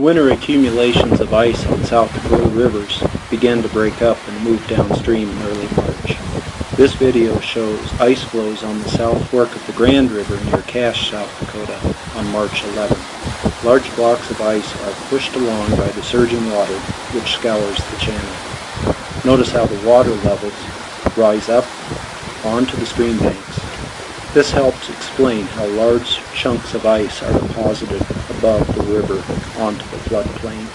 Winter accumulations of ice on South Dakota rivers began to break up and move downstream in early March. This video shows ice flows on the south fork of the Grand River near Cash, South Dakota on March 11. Large blocks of ice are pushed along by the surging water which scours the channel. Notice how the water levels rise up onto the stream banks. This helps explain how large chunks of ice are deposited above the river onto the floodplain.